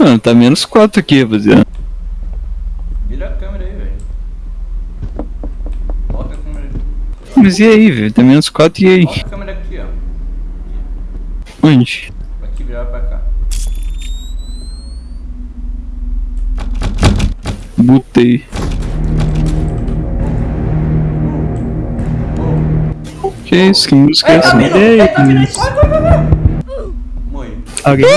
Mano, tá menos 4 aqui, rapaziada. Vira a câmera aí, velho. Bota a câmera aí. Mas e aí, velho? Tá menos 4 e aí? Bota a câmera aqui, ó. Onde? Aqui, virar pra cá. Botei. Que isso? Que música é essa? E aí, Morri. Alguém?